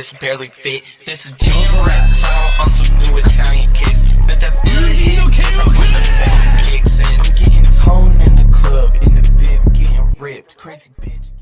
this barely fit. This is jam rap clown on some new Italian kicks. Bet that bitch don't care from kicks in. I'm getting toned in the club, in the VIP, getting ripped. Crazy bitch.